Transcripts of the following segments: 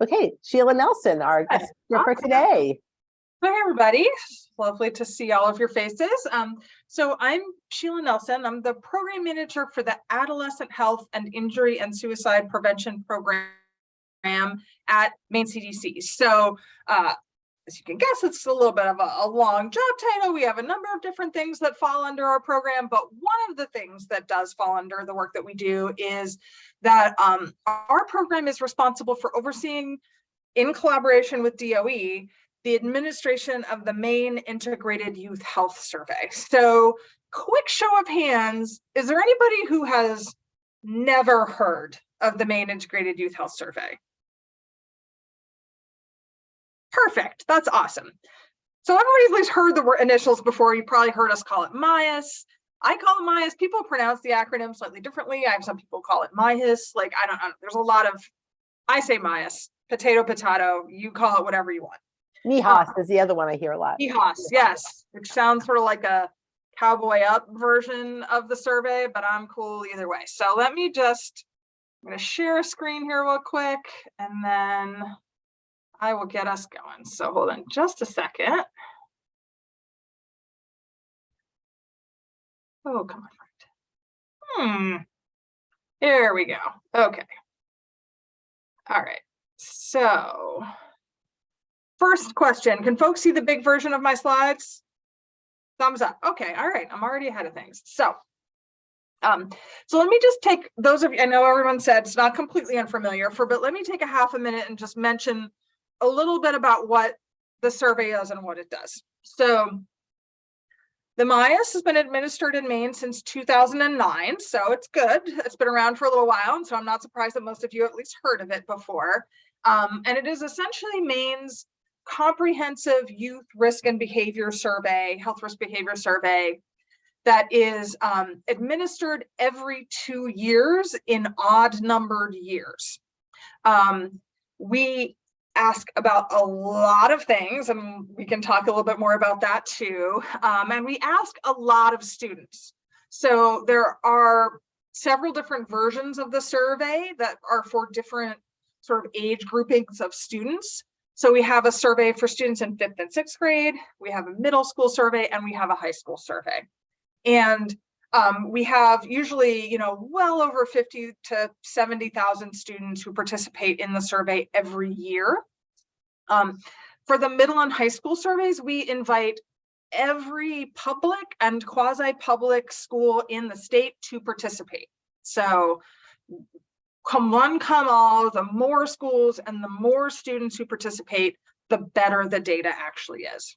Okay, Sheila Nelson, our Hi. guest speaker for today. Hi, everybody. Lovely to see all of your faces. Um, so I'm Sheila Nelson. I'm the program manager for the Adolescent Health and Injury and Suicide Prevention Program at Maine CDC. So uh, as you can guess, it's a little bit of a, a long job title. We have a number of different things that fall under our program, but one of the things that does fall under the work that we do is that um, our program is responsible for overseeing in collaboration with DOE the administration of the Maine Integrated Youth Health Survey. So quick show of hands, is there anybody who has never heard of the Maine Integrated Youth Health Survey? Perfect, that's awesome. So everybody's heard the word initials before, you probably heard us call it MIAS. I call it MIAS, people pronounce the acronym slightly differently. I have some people call it MIAS, like I don't know, there's a lot of, I say MIAS, potato, potato, you call it whatever you want. Nihas is the other one I hear a lot. EHOS, yes, which sounds sort of like a cowboy up version of the survey, but I'm cool either way. So let me just, I'm gonna share a screen here real quick and then I will get us going. So hold on just a second. Oh, come on. Hmm. Here we go. Okay. All right. So First question, can folks see the big version of my slides? Thumbs up. Okay, all right, I'm already ahead of things. So, um, so let me just take those of you, I know everyone said it's not completely unfamiliar for, but let me take a half a minute and just mention a little bit about what the survey is and what it does. So the MIAS has been administered in Maine since 2009, so it's good. It's been around for a little while, and so I'm not surprised that most of you at least heard of it before. Um, and it is essentially Maine's comprehensive youth risk and behavior survey, health risk behavior survey that is um, administered every two years in odd numbered years. Um, we ask about a lot of things and we can talk a little bit more about that too. Um, and we ask a lot of students. So there are several different versions of the survey that are for different sort of age groupings of students. So we have a survey for students in fifth and sixth grade, we have a middle school survey, and we have a high school survey. And um, we have usually, you know, well over 50 to 70,000 students who participate in the survey every year. Um, for the middle and high school surveys, we invite every public and quasi-public school in the state to participate. So come one, come all, the more schools and the more students who participate, the better the data actually is.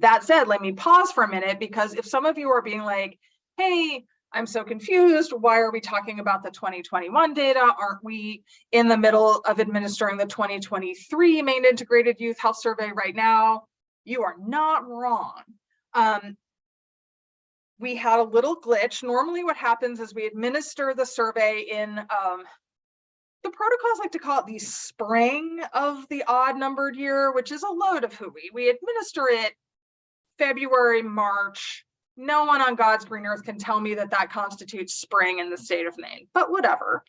That said, let me pause for a minute because if some of you are being like, hey, I'm so confused, why are we talking about the 2021 data? Aren't we in the middle of administering the 2023 Maine Integrated Youth Health Survey right now? You are not wrong. Um, we had a little glitch. Normally what happens is we administer the survey in, um, the protocols like to call it the spring of the odd numbered year, which is a load of hooey. We administer it February, March. No one on God's green earth can tell me that that constitutes spring in the state of Maine, but whatever.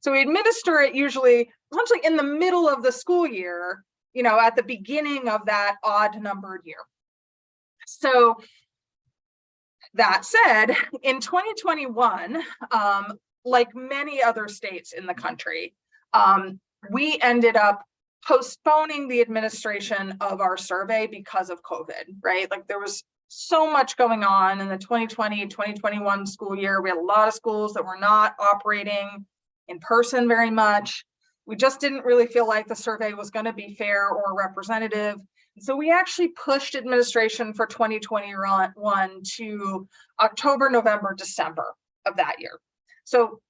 So we administer it usually essentially in the middle of the school year, you know, at the beginning of that odd numbered year. So that said, in 2021, um, like many other states in the country, um, we ended up postponing the administration of our survey because of COVID, right? Like there was so much going on in the 2020, 2021 school year. We had a lot of schools that were not operating in person very much. We just didn't really feel like the survey was going to be fair or representative. So we actually pushed administration for 2021 to October, November, December of that year. So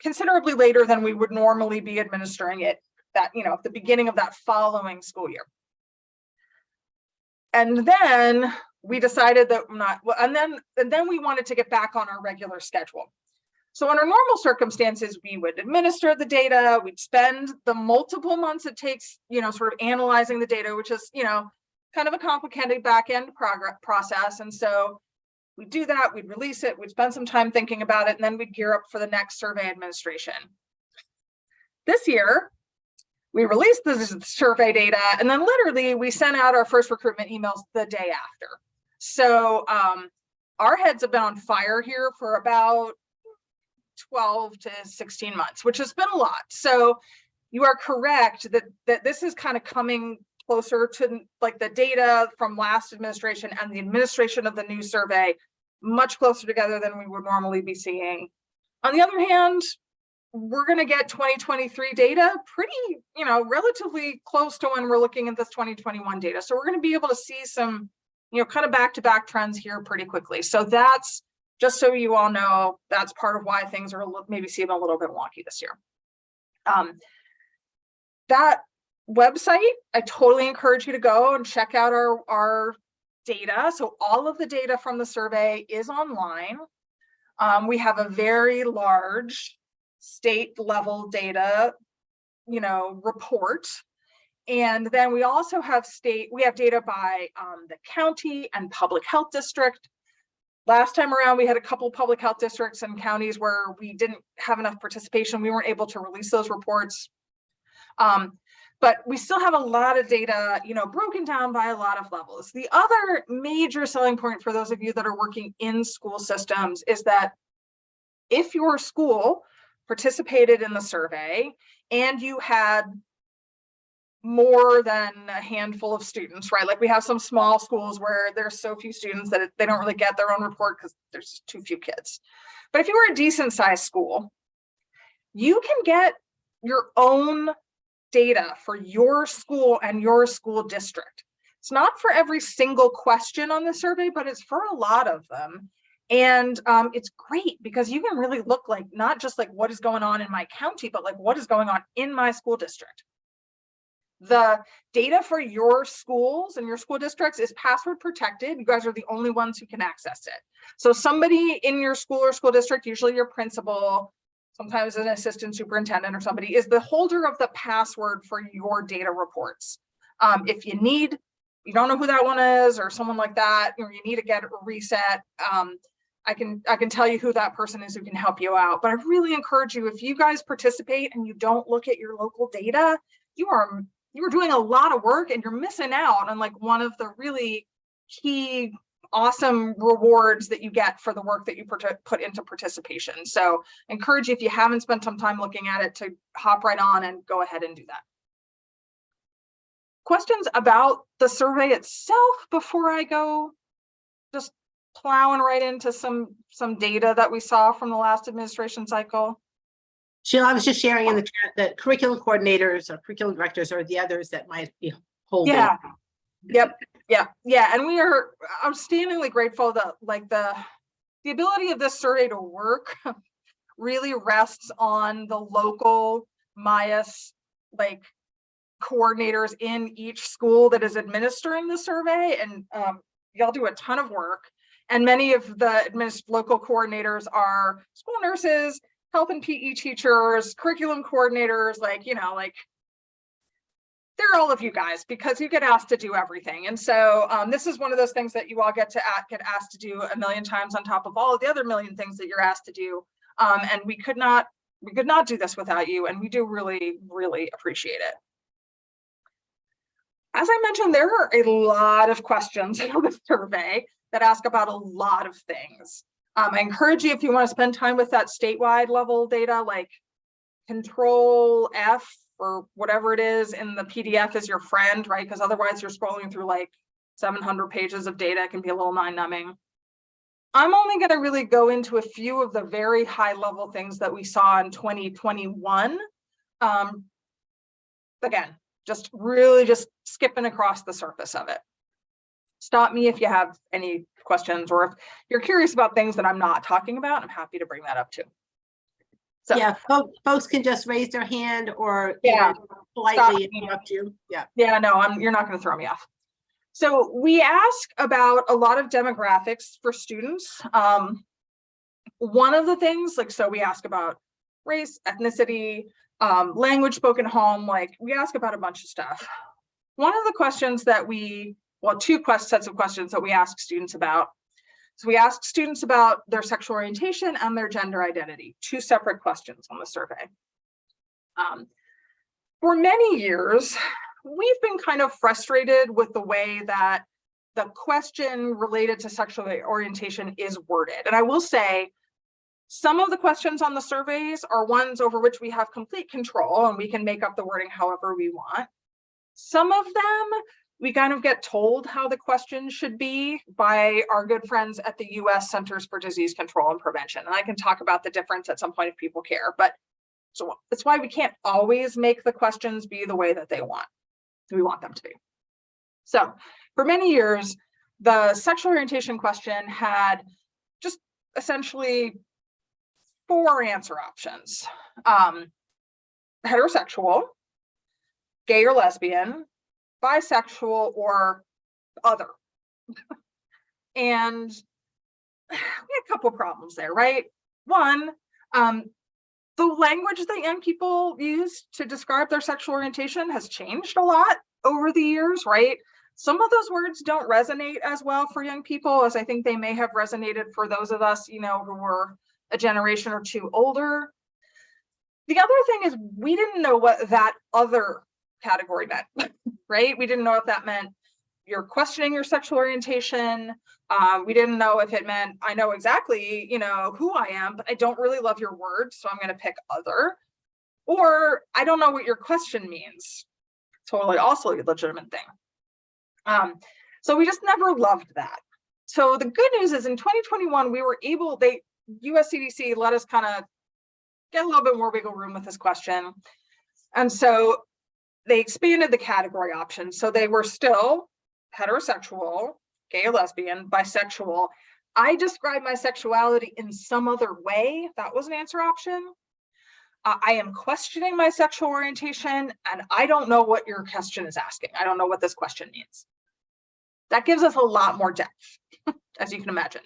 considerably later than we would normally be administering it that, you know, at the beginning of that following school year. And then we decided that not, well, and then, and then we wanted to get back on our regular schedule. So under normal circumstances, we would administer the data, we'd spend the multiple months it takes, you know, sort of analyzing the data, which is, you know, kind of a complicated back end progress process. And so we'd do that, we'd release it, we'd spend some time thinking about it, and then we'd gear up for the next survey administration. This year, we released the survey data and then literally we sent out our first recruitment emails the day after. So um, our heads have been on fire here for about 12 to 16 months, which has been a lot. So you are correct that, that this is kind of coming closer to like the data from last administration and the administration of the new survey, much closer together than we would normally be seeing. On the other hand, we're going to get 2023 data pretty, you know, relatively close to when we're looking at this 2021 data. So we're going to be able to see some, you know, kind of back to back trends here pretty quickly. So that's just so you all know, that's part of why things are maybe seem a little bit wonky this year. Um, that website, I totally encourage you to go and check out our, our data. So all of the data from the survey is online. Um, we have a very large state level data, you know, report. And then we also have state, we have data by um, the county and public health district. Last time around, we had a couple public health districts and counties where we didn't have enough participation. We weren't able to release those reports. Um, but we still have a lot of data, you know, broken down by a lot of levels. The other major selling point for those of you that are working in school systems is that if your school participated in the survey and you had more than a handful of students, right? Like we have some small schools where there's so few students that they don't really get their own report because there's too few kids. But if you were a decent sized school, you can get your own data for your school and your school district. It's not for every single question on the survey, but it's for a lot of them. And um, it's great because you can really look like not just like what is going on in my county, but like what is going on in my school district. The data for your schools and your school districts is password protected. You guys are the only ones who can access it. So somebody in your school or school district, usually your principal, sometimes an assistant superintendent or somebody is the holder of the password for your data reports. Um, if you need, you don't know who that one is or someone like that, or you need to get a reset, um, I can I can tell you who that person is who can help you out. But I really encourage you, if you guys participate and you don't look at your local data, you are you are doing a lot of work and you're missing out on like one of the really key awesome rewards that you get for the work that you put into participation. So encourage you, if you haven't spent some time looking at it to hop right on and go ahead and do that. Questions about the survey itself before I go just plowing right into some some data that we saw from the last administration cycle. Sheila, I was just sharing in the chat that curriculum coordinators or curriculum directors are the others that might be holding. Yeah. Yep. Yeah. Yeah. And we are outstandingly grateful that like the the ability of this survey to work really rests on the local MIAS like coordinators in each school that is administering the survey and um, y'all do a ton of work and many of the local coordinators are school nurses health and PE teachers curriculum coordinators like you know like they're all of you guys because you get asked to do everything. And so um, this is one of those things that you all get to get asked to do a million times on top of all of the other million things that you're asked to do. Um, and we could not we could not do this without you. And we do really, really appreciate it. As I mentioned, there are a lot of questions in the survey that ask about a lot of things. Um, I encourage you if you want to spend time with that statewide level data, like control F or whatever it is in the PDF is your friend, right? Because otherwise you're scrolling through like 700 pages of data, it can be a little mind numbing. I'm only going to really go into a few of the very high level things that we saw in 2021. Um, again, just really just skipping across the surface of it. Stop me if you have any questions or if you're curious about things that I'm not talking about, I'm happy to bring that up too. So- Yeah, folks can just raise their hand or you Yeah. know, politely interrupt you. Yeah. Yeah, no, I'm, you're not gonna throw me off. So we ask about a lot of demographics for students. Um, one of the things, like, so we ask about race, ethnicity, um, language spoken home, like, we ask about a bunch of stuff. One of the questions that we, well, two quest sets of questions that we ask students about. So we ask students about their sexual orientation and their gender identity, two separate questions on the survey. Um, for many years, we've been kind of frustrated with the way that the question related to sexual orientation is worded. And I will say, some of the questions on the surveys are ones over which we have complete control and we can make up the wording however we want. Some of them, we kind of get told how the questions should be by our good friends at the US Centers for Disease Control and Prevention. And I can talk about the difference at some point if people care, but so that's why we can't always make the questions be the way that they want, we want them to be. So for many years, the sexual orientation question had just essentially four answer options. Um, heterosexual, gay or lesbian, bisexual, or other. and we had a couple problems there, right? One, um, the language that young people use to describe their sexual orientation has changed a lot over the years, right? Some of those words don't resonate as well for young people as I think they may have resonated for those of us, you know, who were a generation or two older. The other thing is we didn't know what that other category meant, right? We didn't know if that meant you're questioning your sexual orientation. Um, we didn't know if it meant I know exactly, you know, who I am, but I don't really love your words, so I'm going to pick other. Or I don't know what your question means. Totally also a legitimate thing. Um, so we just never loved that. So the good news is in 2021, we were able, they US CDC let us kind of get a little bit more wiggle room with this question. And so they expanded the category options. So they were still heterosexual, gay or lesbian, bisexual. I describe my sexuality in some other way. That was an answer option. Uh, I am questioning my sexual orientation and I don't know what your question is asking. I don't know what this question means. That gives us a lot more depth, as you can imagine.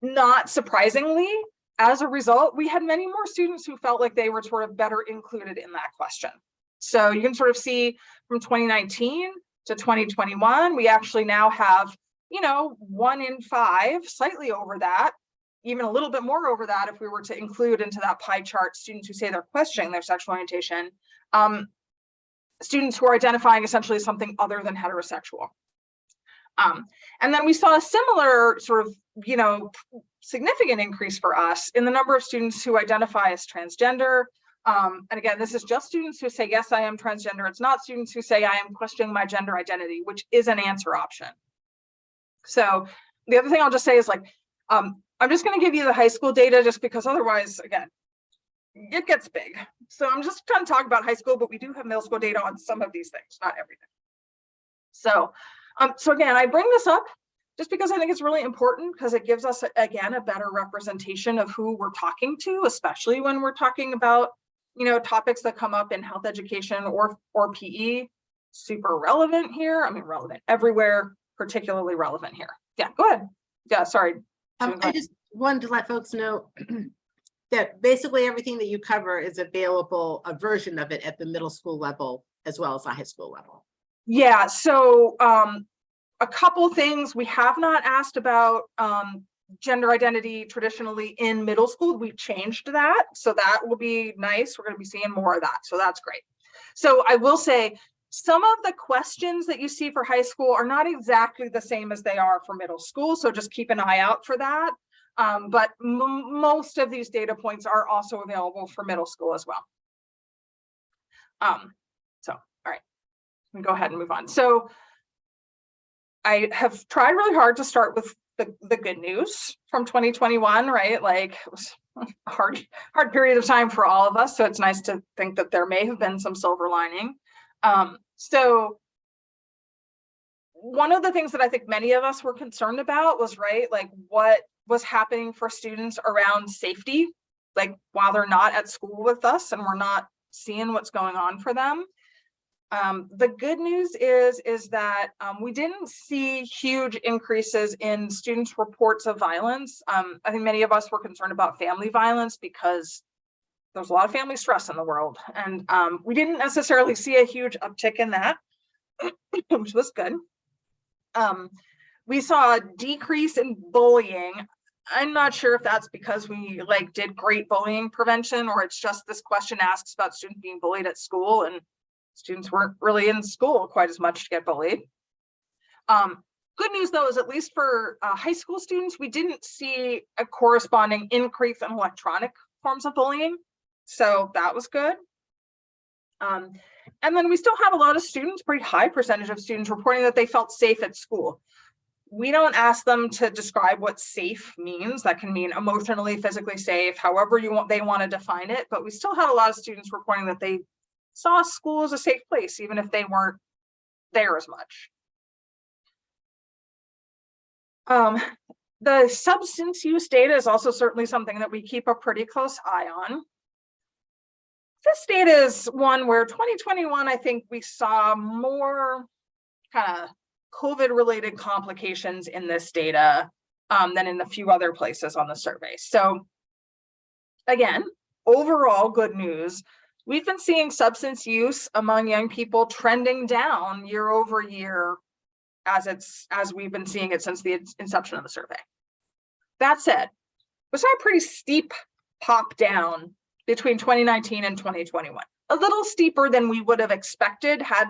Not surprisingly, as a result, we had many more students who felt like they were sort of better included in that question. So you can sort of see from 2019 to 2021, we actually now have, you know, one in five, slightly over that, even a little bit more over that if we were to include into that pie chart students who say they're questioning their sexual orientation, um, students who are identifying essentially something other than heterosexual. Um, and then we saw a similar sort of, you know, significant increase for us in the number of students who identify as transgender. Um, and again, this is just students who say, yes, I am transgender. It's not students who say I am questioning my gender identity, which is an answer option. So the other thing I'll just say is like, um, I'm just going to give you the high school data just because otherwise, again, it gets big. So I'm just trying to talk about high school, but we do have middle school data on some of these things, not everything. So um, so again, I bring this up just because I think it's really important because it gives us, again, a better representation of who we're talking to, especially when we're talking about, you know, topics that come up in health education or, or PE. Super relevant here. I mean, relevant everywhere, particularly relevant here. Yeah, go ahead. Yeah, sorry. Um, I just wanted to let folks know that basically everything that you cover is available, a version of it at the middle school level as well as the high school level. Yeah, so um, a couple things we have not asked about um, gender identity traditionally in middle school. We've changed that, so that will be nice. We're going to be seeing more of that, so that's great. So I will say some of the questions that you see for high school are not exactly the same as they are for middle school, so just keep an eye out for that. Um, but most of these data points are also available for middle school as well. Um, so, all right, go ahead and move on. So I have tried really hard to start with the, the good news from 2021, right? Like it was a hard, hard period of time for all of us. So it's nice to think that there may have been some silver lining. Um, so one of the things that I think many of us were concerned about was, right, like what was happening for students around safety, like while they're not at school with us and we're not seeing what's going on for them. Um, the good news is, is that um, we didn't see huge increases in students' reports of violence. Um, I think many of us were concerned about family violence because there's a lot of family stress in the world. And um, we didn't necessarily see a huge uptick in that, which was good. Um, we saw a decrease in bullying. I'm not sure if that's because we like did great bullying prevention or it's just this question asks about students being bullied at school and students weren't really in school quite as much to get bullied. Um, good news though is at least for uh, high school students, we didn't see a corresponding increase in electronic forms of bullying. So that was good. Um, and then we still have a lot of students, pretty high percentage of students reporting that they felt safe at school we don't ask them to describe what safe means. That can mean emotionally, physically safe, however you want, they want to define it. But we still had a lot of students reporting that they saw school as a safe place, even if they weren't there as much. Um, the substance use data is also certainly something that we keep a pretty close eye on. This data is one where 2021, I think we saw more kind of COVID related complications in this data um, than in a few other places on the survey. So again, overall good news. We've been seeing substance use among young people trending down year over year as it's as we've been seeing it since the inception of the survey. That said, we saw a pretty steep pop down between 2019 and 2021, a little steeper than we would have expected had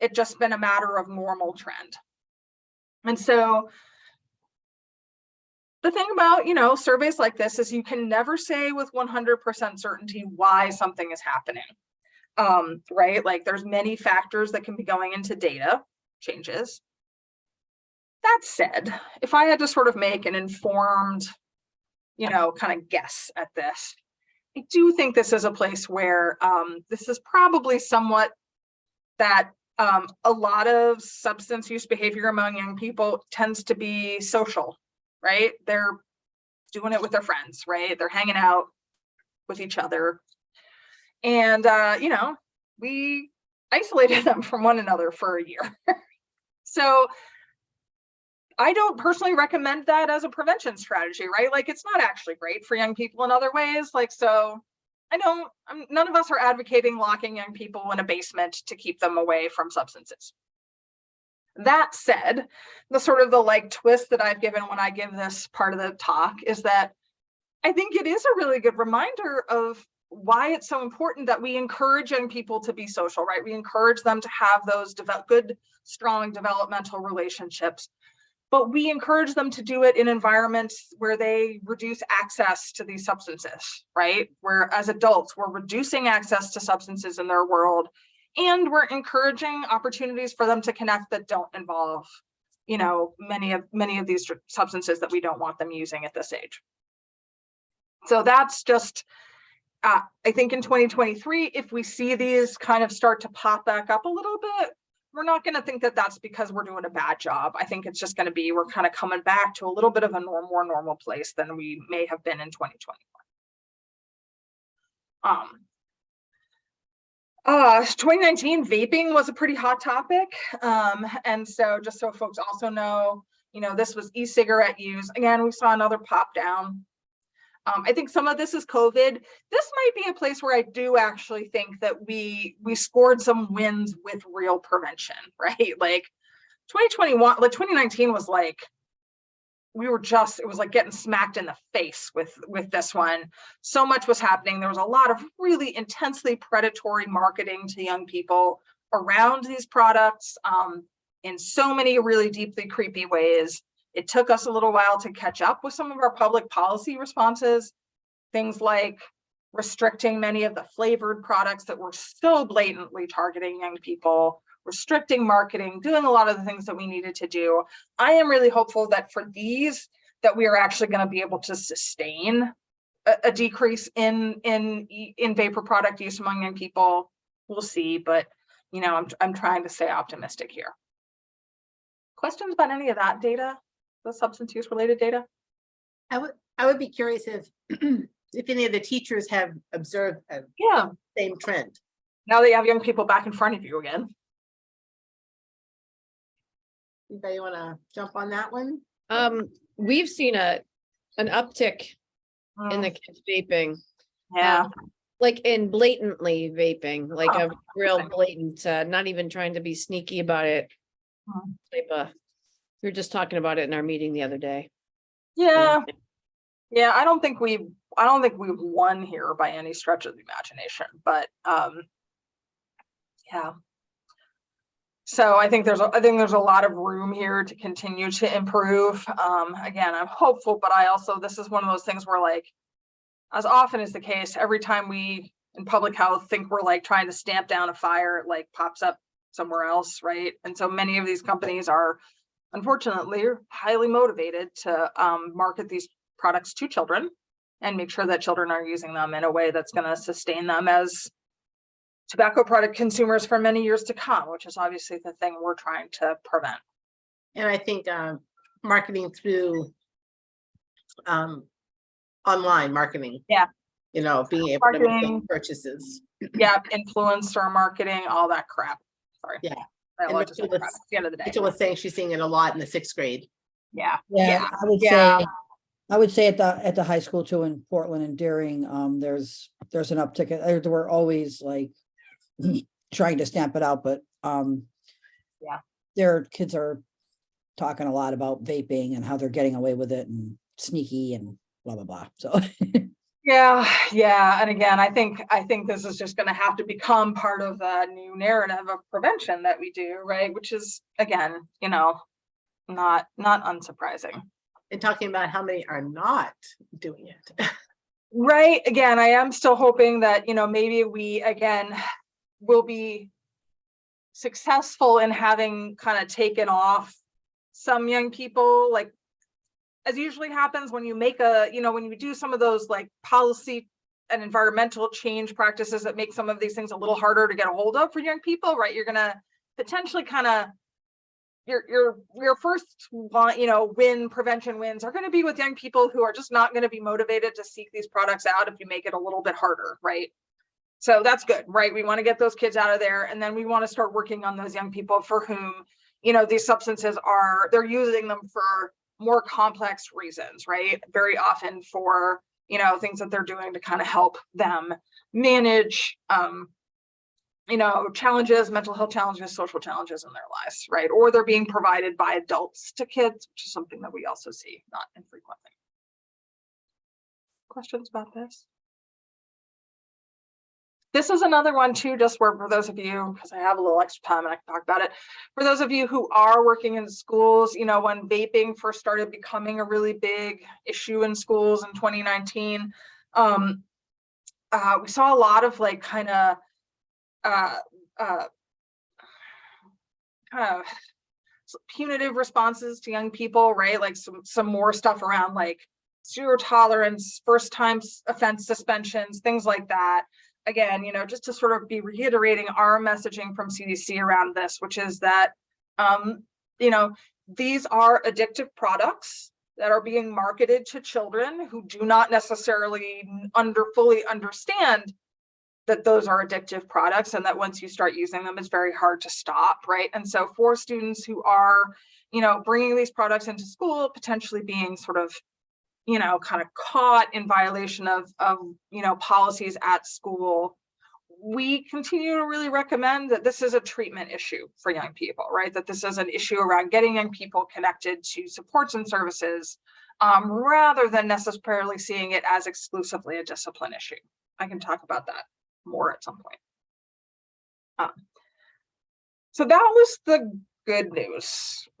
it just been a matter of normal trend. And so the thing about, you know, surveys like this is you can never say with 100% certainty why something is happening. Um, right? Like there's many factors that can be going into data changes. That said, if I had to sort of make an informed, you know, kind of guess at this, I do think this is a place where um, this is probably somewhat that um, a lot of substance use behavior among young people tends to be social, right? They're doing it with their friends, right? They're hanging out with each other. And, uh, you know, we isolated them from one another for a year. so I don't personally recommend that as a prevention strategy, right? Like it's not actually great for young people in other ways. Like, so I don't, I'm, none of us are advocating locking young people in a basement to keep them away from substances. That said, the sort of the like twist that I've given when I give this part of the talk is that I think it is a really good reminder of why it's so important that we encourage young people to be social, right? We encourage them to have those good, strong developmental relationships but we encourage them to do it in environments where they reduce access to these substances, right? Where as adults, we're reducing access to substances in their world and we're encouraging opportunities for them to connect that don't involve, you know, many of many of these substances that we don't want them using at this age. So that's just, uh, I think in 2023, if we see these kind of start to pop back up a little bit, we're not going to think that that's because we're doing a bad job. I think it's just going to be we're kind of coming back to a little bit of a norm, more normal place than we may have been in 2021. Um, uh, 2019 vaping was a pretty hot topic. Um, and so just so folks also know, you know, this was e-cigarette use. Again, we saw another pop down. Um, I think some of this is COVID. This might be a place where I do actually think that we we scored some wins with real prevention, right? Like 2021, like 2019 was like we were just it was like getting smacked in the face with with this one. So much was happening. There was a lot of really intensely predatory marketing to young people around these products um, in so many really deeply creepy ways. It took us a little while to catch up with some of our public policy responses, things like restricting many of the flavored products that were so blatantly targeting young people, restricting marketing, doing a lot of the things that we needed to do. I am really hopeful that for these, that we are actually going to be able to sustain a, a decrease in in in vapor product use among young people. We'll see, but you know, I'm I'm trying to stay optimistic here. Questions about any of that data? the substance use related data? I would, I would be curious if, if any of the teachers have observed a Yeah, same trend. now that you have young people back in front of you again. Anybody want to jump on that one? Um, we've seen a, an uptick in the kids vaping, Yeah, like in blatantly vaping, like Oh, a real okay. blatant, uh, not even trying to be sneaky about it. Mhm. Type of, we were just talking about it in our meeting the other day. yeah, Yeah, I don't think we, I don't think we've won here by any stretch of the imagination, but, um, yeah. So I think there's, a I think there's a lot of room here to continue to improve. Um, again, I'm hopeful, but I also, this is one of those things where like, as often is the case, every time we in public health think we're like trying to stamp down a fire, it like pops up somewhere else, right? And so many of these companies are unfortunately highly motivated to um, market these products to children and make sure that children are using them in a way that's going to sustain them as tobacco product consumers for many years to come, which is obviously the thing we're trying to prevent. And I think um, marketing through um, online marketing. Yeah. You know, being able to make purchases. Yeah, influencer marketing, all that crap. Sorry. Yeah. I And love to say Rachel crap was- at the end of the day. Rachel was saying she's seeing it a lot in the sixth grade. Yeah, Yeah, Yeah, I would yeah. say, I would say at the, at the high school too in Portland and Deering, um, there's, there's an uptick. There We're always like trying to stamp it out, but, um, Yeah. Their kids are talking a lot about vaping and how they're getting away with it and sneaky and blah, blah, blah. So, yeah, yeah. And again, I think, I think this is just gonna have to become part of the new narrative of prevention that we do, right? Which is, again, you know, not, not unsurprising. And talking about how many are not doing it. Right, again, I am still hoping that, you know, maybe we, again, will be successful in having kind of taken off some young people, like, as usually happens when you make a, you know, when you do some of those like policy and environmental change practices that make some of these things a little harder to get a hold of for young people, right? You're gonna potentially kind of your your your first you know, win prevention wins are going to be with young people who are just not going to be motivated to seek these products out if you make it a little bit harder, right? So that's good, right? We want to get those kids out of there and then we want to start working on those young people for whom, you know, these substances are they're using them for more complex reasons, right? Very often for, you know, things that they're doing to kind of help them manage um you know, challenges, mental health challenges, social challenges in their lives, right? Or they're being provided by adults to kids, which is something that we also see not infrequently. Questions about this? This is another one too, just where for those of you, because I have a little extra time and I can talk about it. For those of you who are working in schools, you know, when vaping first started becoming a really big issue in schools in 2019, um, uh, we saw a lot of like kind of uh, uh, kind of punitive responses to young people, right? Like some, some more stuff around like zero tolerance, first time offense suspensions, things like that. Again, you know, just to sort of be reiterating our messaging from CDC around this, which is that, um, you know, these are addictive products that are being marketed to children who do not necessarily under fully understand that those are addictive products and that once you start using them, it's very hard to stop, right? And so for students who are, you know, bringing these products into school, potentially being sort of, you know, kind of caught in violation of, of, you know, policies at school, we continue to really recommend that this is a treatment issue for young people, right? That this is an issue around getting young people connected to supports and services um, rather than necessarily seeing it as exclusively a discipline issue. I can talk about that more at some point. Um, so that was the good news.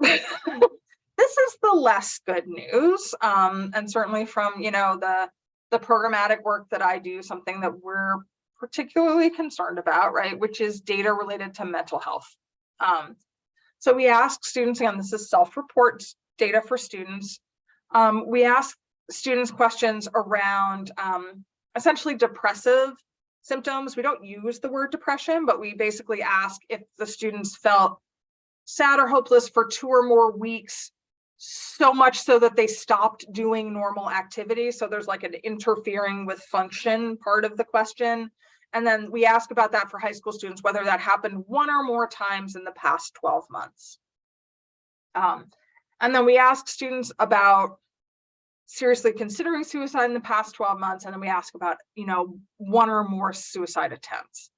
this is the less good news. Um, and certainly from, you know, the, the programmatic work that I do, something that we're particularly concerned about, right, which is data related to mental health. Um, so we ask students, again, this is self-report data for students. Um, we ask students questions around um, essentially depressive symptoms. We don't use the word depression, but we basically ask if the students felt sad or hopeless for two or more weeks, so much so that they stopped doing normal activities. So there's like an interfering with function part of the question. And then we ask about that for high school students, whether that happened one or more times in the past 12 months. Um, and then we ask students about seriously considering suicide in the past 12 months, and then we ask about, you know, one or more suicide attempts.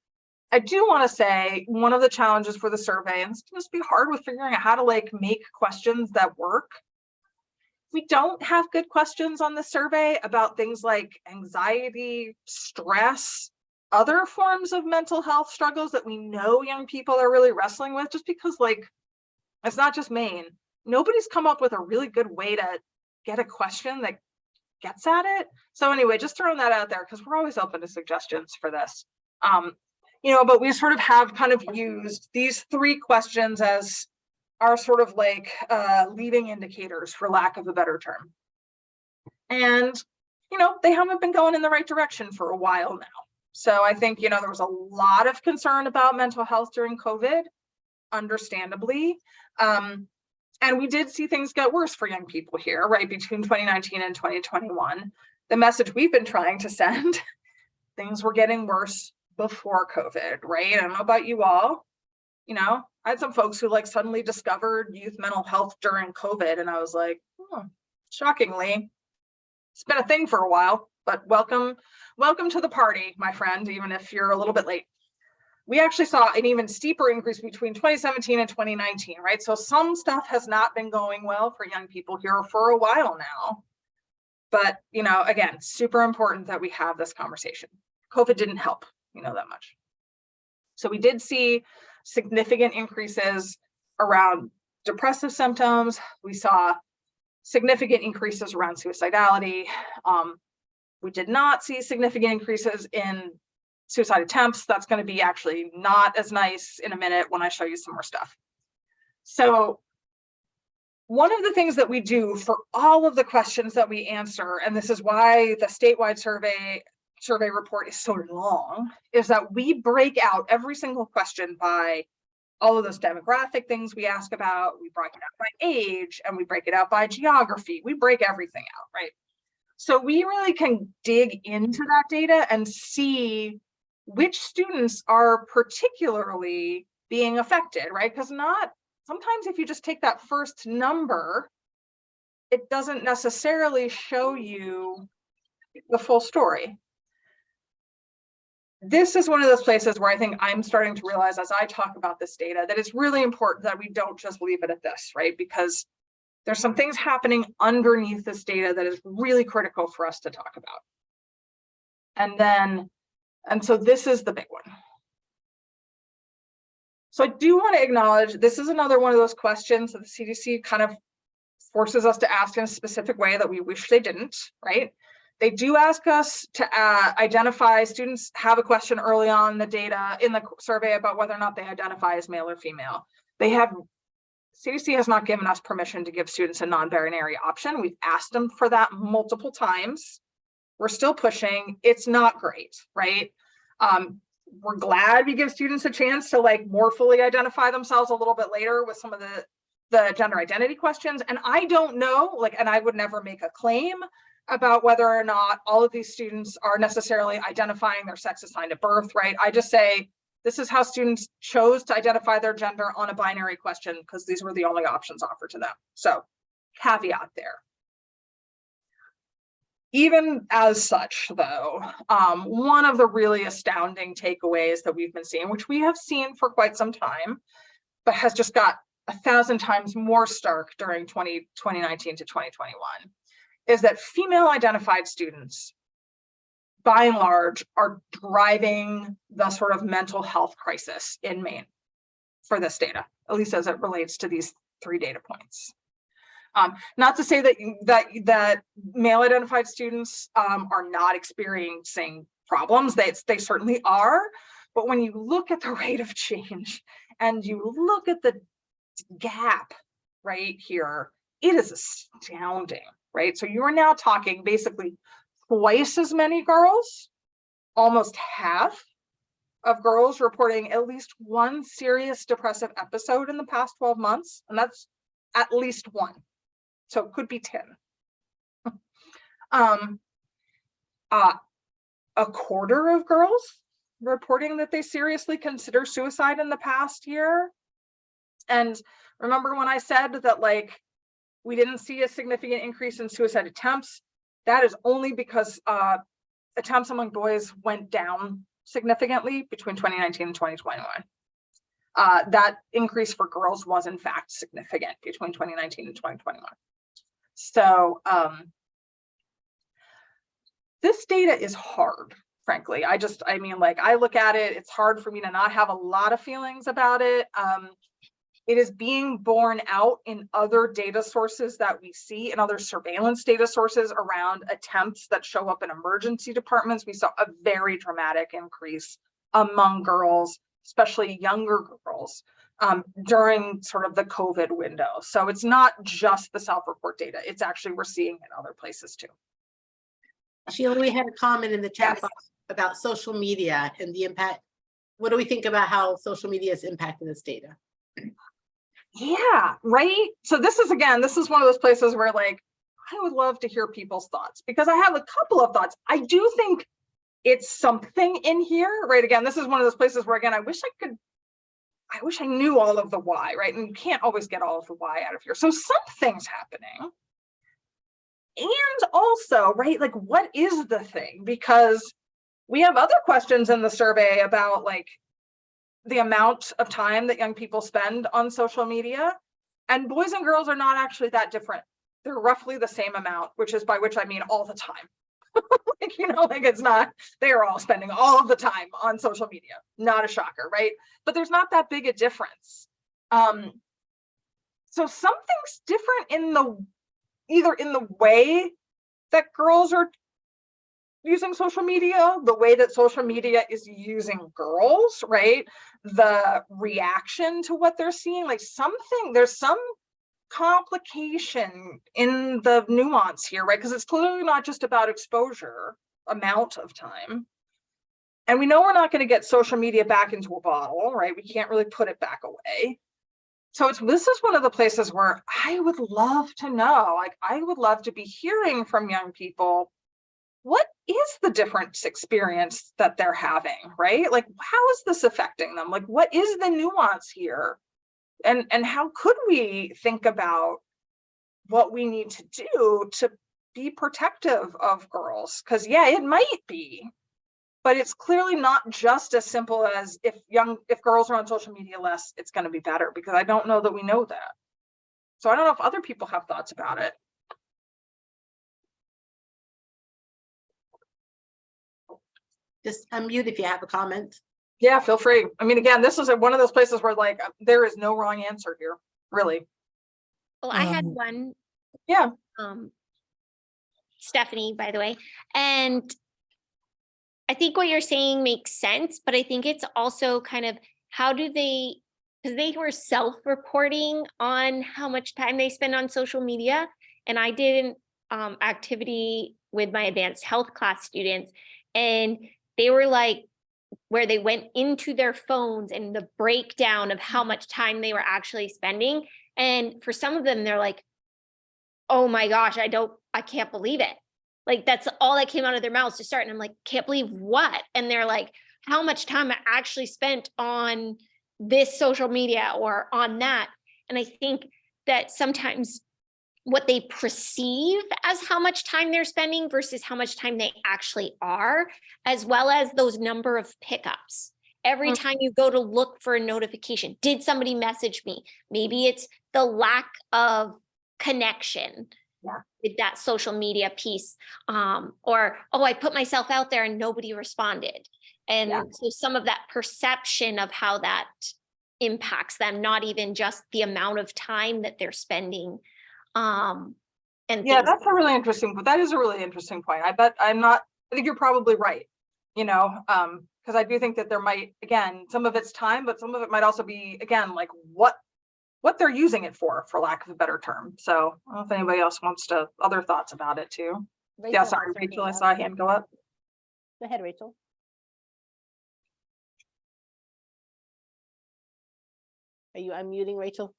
I do want to say one of the challenges for the survey, and it's going to be hard with figuring out how to like make questions that work. We don't have good questions on the survey about things like anxiety, stress, other forms of mental health struggles that we know young people are really wrestling with, just because like, it's not just Maine. Nobody's come up with a really good way to get a question that gets at it. So anyway, just throwing that out there because we're always open to suggestions for this. Um, you know, but we sort of have kind of used these three questions as our sort of like uh, leading indicators for lack of a better term. And, you know, they haven't been going in the right direction for a while now. So I think, you know, there was a lot of concern about mental health during COVID, understandably. Um, and we did see things get worse for young people here, right, between 2019 and 2021. The message we've been trying to send, things were getting worse before COVID, right? I don't know about you all. You know, I had some folks who like suddenly discovered youth mental health during COVID, and I was like, oh, shockingly, it's been a thing for a while, but welcome, welcome to the party, my friend, even if you're a little bit late. We actually saw an even steeper increase between 2017 and 2019, right? So some stuff has not been going well for young people here for a while now. But, you know, again, super important that we have this conversation. COVID didn't help, you know that much. So we did see significant increases around depressive symptoms. We saw significant increases around suicidality. Um, we did not see significant increases in suicide attempts. That's going to be actually not as nice in a minute when I show you some more stuff. So one of the things that we do for all of the questions that we answer, and this is why the statewide survey survey report is so long, is that we break out every single question by all of those demographic things we ask about, we break it out by age, and we break it out by geography. We break everything out, right? So we really can dig into that data and see which students are particularly being affected, right? Because not, sometimes if you just take that first number, it doesn't necessarily show you the full story. This is one of those places where I think I'm starting to realize as I talk about this data that it's really important that we don't just leave it at this, right? Because there's some things happening underneath this data that is really critical for us to talk about. And then and so this is the big one. So I do want to acknowledge this is another one of those questions that the CDC kind of forces us to ask in a specific way that we wish they didn't, right? They do ask us to uh, identify students have a question early on the data in the survey about whether or not they identify as male or female. They have, CDC has not given us permission to give students a non-binary option. We've asked them for that multiple times we're still pushing. It's not great, right? Um, we're glad we give students a chance to like more fully identify themselves a little bit later with some of the the gender identity questions. And I don't know, like, and I would never make a claim about whether or not all of these students are necessarily identifying their sex assigned at birth, right? I just say this is how students chose to identify their gender on a binary question because these were the only options offered to them. So caveat there even as such, though, um, one of the really astounding takeaways that we've been seeing, which we have seen for quite some time, but has just got a thousand times more stark during 20, 2019 to 2021, is that female identified students, by and large, are driving the sort of mental health crisis in Maine for this data, at least as it relates to these three data points. Um, not to say that that that male identified students um, are not experiencing problems. They they certainly are, but when you look at the rate of change and you look at the gap right here, it is astounding, right? So you are now talking basically twice as many girls, almost half of girls reporting at least one serious depressive episode in the past 12 months, and that's at least one. So it could be 10. um, uh, a quarter of girls reporting that they seriously consider suicide in the past year. And remember when I said that like, we didn't see a significant increase in suicide attempts, that is only because uh, attempts among boys went down significantly between 2019 and 2021. Uh, that increase for girls was in fact significant between 2019 and 2021. So, um, this data is hard, frankly. I just, I mean, like, I look at it, it's hard for me to not have a lot of feelings about it. Um, it is being borne out in other data sources that we see and other surveillance data sources around attempts that show up in emergency departments. We saw a very dramatic increase among girls, especially younger girls, um, during sort of the COVID window. So it's not just the self-report data. It's actually, we're seeing in other places too. Sheila, we had a comment in the chat Yes. box about social media and the impact. What do we think about how social media is impacting this data? Yeah, right. So this is again, this is one of those places where like, I would love to hear people's thoughts because I have a couple of thoughts. I do think it's something in here, right? Again, this is one of those places where again, I wish I could, I wish I knew all of the why, right? And you can't always get all of the why out of here. So something's happening. And also, right, like what is the thing? Because we have other questions in the survey about like the amount of time that young people spend on social media. And boys and girls are not actually that different. They're roughly the same amount, which is by which I mean all the time. like, you know, like it's not, they are all spending all of the time on social media. Not a shocker, right? But there's not that big a difference. Um, so something's different in the, either in the way that girls are using social media, the way that social media is using girls, right? The reaction to what they're seeing, like something, there's some complication in the nuance here, right? Because it's clearly not just about exposure, amount of time. And we know we're not going to get social media back into a bottle, right? We can't really put it back away. So it's this is one of the places where I would love to know, like I would love to be hearing from young people what is the different experience that they're having, right? Like, how is this affecting them? Like, what is the nuance here? And, and how could we think about what we need to do to be protective of girls? Because yeah, it might be, but it's clearly not just as simple as if young, if girls are on social media less, it's gonna be better, because I don't know that we know that. So I don't know if other people have thoughts about it. Just unmute if you have a comment. Yeah, feel free. I mean, again, this is a- one of those places where like, uh, there is no wrong answer here, really. Well, I had Um, one. Yeah. Um, Stephanie, by the way, and I think what you're saying makes sense, but I think it's also kind of how do they, because they were self-reporting on how much time they spend on social media. And I did an um, activity with my advanced health class students and they were like, where they went into their phones and the breakdown of how much time they were actually spending. And for some of them, they're like, oh my gosh, I don't, I can't believe it. Like that's all that came out of their mouths to start. And I'm like, can't believe what? And they're like, how much time I actually spent on this social media or on that. And I think that sometimes what they perceive as how much time they're spending versus how much time they actually are, as well as those number of pickups. Every Mm. time you go to look for a notification, did somebody message me? Maybe it's the lack of connection Yeah. with that social media piece. Um, or, oh, I put myself out there and nobody responded. And Yeah. so some of that perception of how that impacts them, not even just the amount of time that they're spending. Um, and Yeah, things that's a really interesting, but that is a really interesting point. I bet I'm not, I think you're probably right. You know, um, because I do think that there might, again, some of it's time, but some of it might also be, again, like what what they're using it for, for lack of a better term. So I don't know if anybody else wants to, other thoughts about it too. Yeah, sorry, Rachel, I saw a hand go up. Go ahead, Rachel. Are you unmuting, Rachel?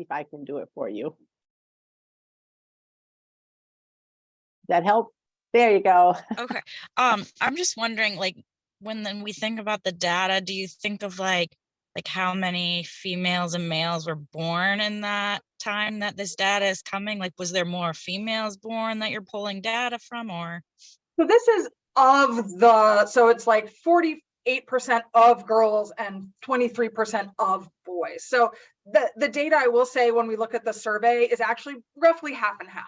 See if I can do it for you. That help? There you go. Okay, um, I'm just wondering, like, when then we think about the data, do you think of like, like how many females and males were born in that time that this data is coming? Like, was there more females born that you're pulling data from or? So this is of the, so it's like 40, eight percent of girls and twenty-three percent of boys. So the, the data I will say when we look at the survey is actually roughly half and half.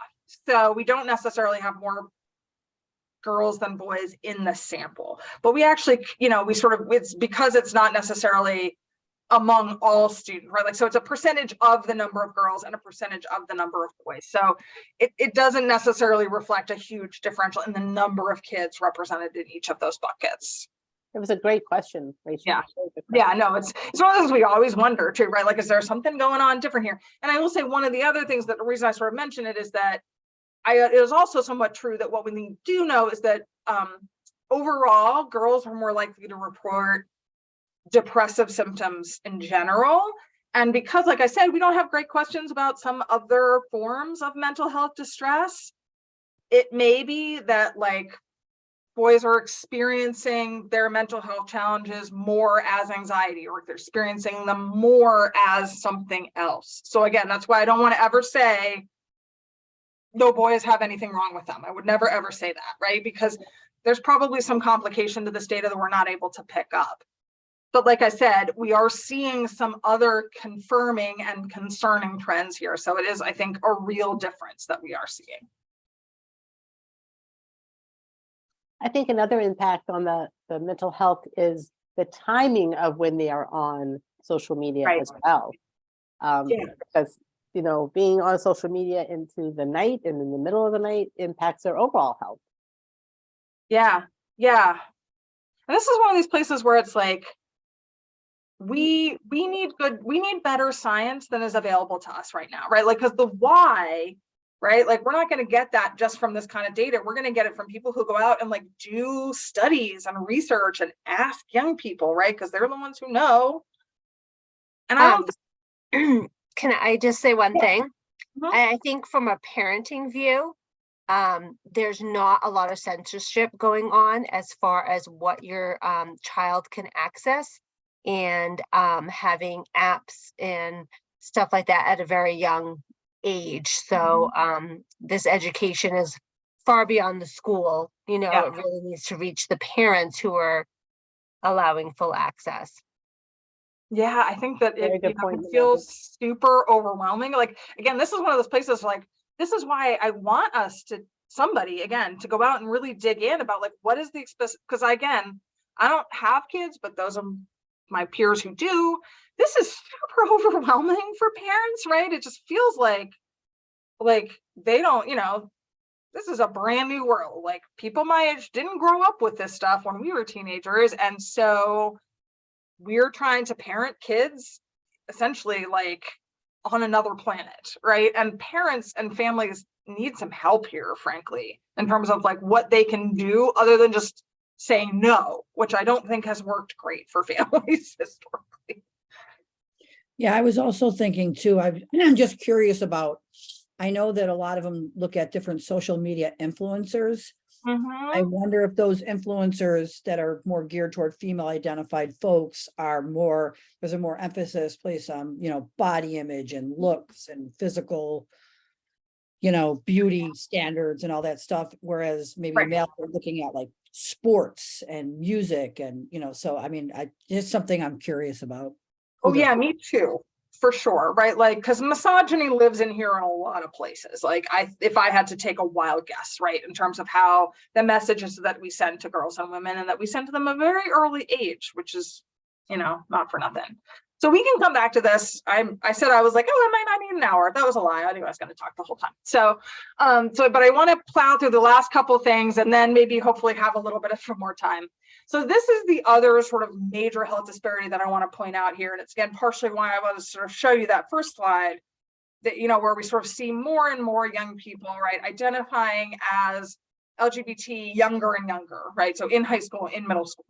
So we don't necessarily have more girls than boys in the sample, but we actually, you know, we sort of, it's because it's not necessarily among all students, right? Like, so it's a percentage of the number of girls and a percentage of the number of boys. So it, it doesn't necessarily reflect a huge differential in the number of kids represented in each of those buckets. It was a great question, Rachel. Yeah. Yeah, no, it's, it's one of those we always wonder too, right? Like, is there something going on different here? And I will say one of the other things that the reason I sort of mention it is that I, it is also somewhat true that what we do know is that um, overall, girls are more likely to report depressive symptoms in general. And because, like I said, we don't have great questions about some other forms of mental health distress, it may be that like boys are experiencing their mental health challenges more as anxiety or they're experiencing them more as something else. So again, that's why I don't want to ever say no boys have anything wrong with them. I would never ever say that, right? Because there's probably some complication to this data that we're not able to pick up. But like I said, we are seeing some other confirming and concerning trends here. So it is, I think, a real difference that we are seeing. I think another impact on the, the mental health is the timing of when they are on social media Right. as well. Um, Yeah. because, you know, being on social media into the night and in the middle of the night impacts their overall health. Yeah, yeah. And this is one of these places where it's like, we, we need good, we need better science than is available to us right now, right? Like, because the why, right? Like, we're not gonna get that just from this kind of data. We're gonna get it from people who go out and like do studies and research and ask young people, right? Because they're the ones who know. And I don't, Um, Can I just say one Yeah. thing? Mhm. I, I think from a parenting view, um, there's not a lot of censorship going on as far as what your um, child can access and um, having apps and stuff like that at a very young age. So um, this education is far beyond the school. You know, Yeah. it really needs to reach the parents who are allowing full access. Yeah, I think that Very it, you know, it feels super overwhelming. Like, again, this is one of those places like, this is why I want us to, somebody, again, to go out and really dig in about like, what is the, because again, I don't have kids, but those are my peers who do. This is super overwhelming for parents, right? It just feels like, like they don't, you know, this is a brand new world. Like people my age didn't grow up with this stuff when we were teenagers. And so we're trying to parent kids essentially like on another planet, right? And parents and families need some help here, frankly, in terms of like what they can do other than just saying no, which I don't think has worked great for families historically. Yeah, I was also thinking too, I'm just curious about, I know that a lot of them look at different social media influencers. I mm-hmm. wonder if those influencers that are more geared toward female identified folks are more, there's a more emphasis placed on, you know, body image and looks and physical, you know, beauty standards and all that stuff, whereas maybe Right. male are looking at like sports and music and, you know, so I mean, I, it's something I'm curious about. Oh, yeah, me too, for sure, right? Like, because misogyny lives in here in a lot of places. Like, I, if I had to take a wild guess, right, in terms of how the messages that we send to girls and women and that we send to them a very early age, which is, you know, not for nothing. So we can come back to this. I'm, I said I was like, oh, I might not need an hour. That was a lie. I knew I was going to talk the whole time. So, um, so, but I want to plow through the last couple things and then maybe hopefully have a little bit of more time. So this is the other sort of major health disparity that I want to point out here. And it's again, partially why I want to sort of show you that first slide that, you know, where we sort of see more and more young people, right, identifying as LGBT younger and younger, right? So in high school, in middle school.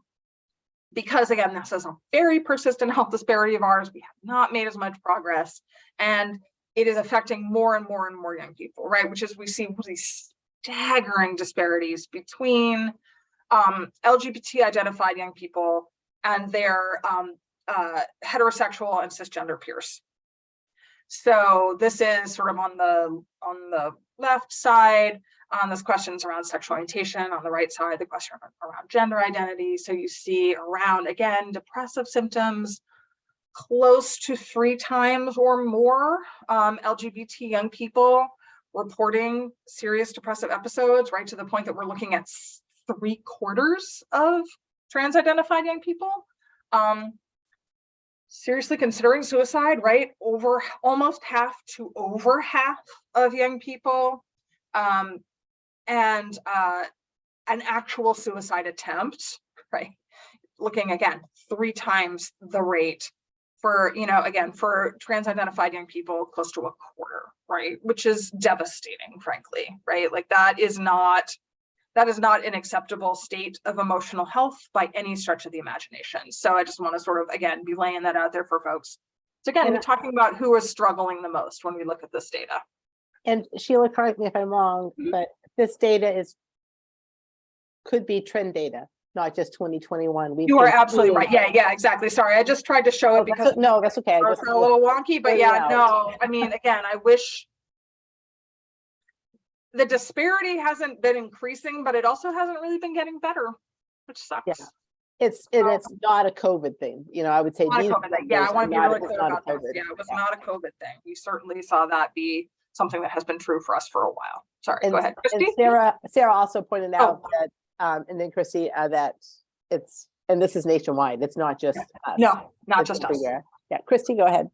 Because again, this is a very persistent health disparity of ours. We have not made as much progress and it is affecting more and more and more young people, right? Which is we see these staggering disparities between um, LGBT identified young people and their um, uh, heterosexual and cisgender peers. So this is sort of on the, on the left side, on this questions around sexual orientation, on the right side, the question around gender identity. So you see around, again, depressive symptoms, close to three times or more um, LGBT young people reporting serious depressive episodes, right to the point that we're looking at three quarters of trans identified young people. Um, seriously considering suicide, right? Over almost half to over half of young people. Um, and uh, an actual suicide attempt, right? Looking again, three times the rate for, you know, again, for trans identified young people, close to a quarter, right? Which is devastating, frankly, right? Like that is not, that is not an acceptable state of emotional health by any stretch of the imagination. So I just want to sort of, again, be laying that out there for folks. So again, And we're talking about who is struggling the most when we look at this data. And Sheila, correct me if I'm wrong, Mhm. but this data is could be trend data, not just twenty twenty-one. You are absolutely right. Yeah, yeah, exactly. Sorry, I just tried to show it because No, that's okay. I are just- a little wonky, but yeah, out. no, I mean, again, I wish the disparity hasn't been increasing, but it also hasn't really been getting better, which sucks. It's, and Um, it's not a COVID thing, you know, I would say. Not a COVID thing. Yeah, I want to be really clear about this. Yeah, it was yeah. not a COVID thing. We certainly saw that be something that has been true for us for a while. Sorry, And go ahead, Christy. Sarah, Sarah also pointed Oh. out that, um, and then Christy, uh, that it's, and this is nationwide, it's not just. us, No, not it's just us. everywhere. Yeah, Christy, go ahead.